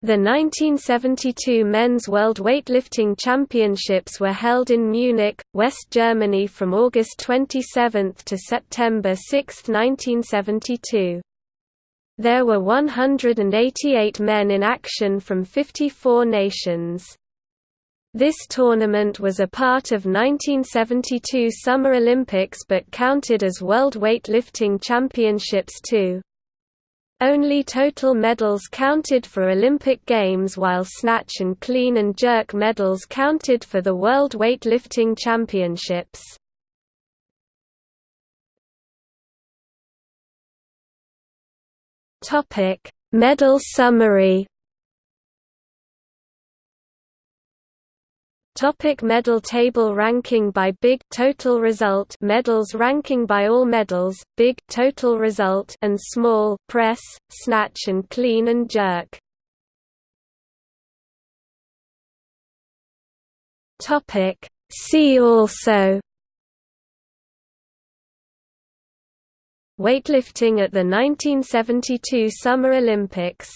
The 1972 Men's World Weightlifting Championships were held in Munich, West Germany from August 27 to September 6, 1972. There were 188 men in action from 54 nations. This tournament was a part of 1972 Summer Olympics but counted as World Weightlifting Championships too. Only total medals counted for Olympic Games while snatch and clean and jerk medals counted for the World Weightlifting Championships. Medal summary Topic medal table ranking by big total result medals ranking by all medals big total result and small press snatch and clean and jerk. Topic See also. Weightlifting at the 1972 Summer Olympics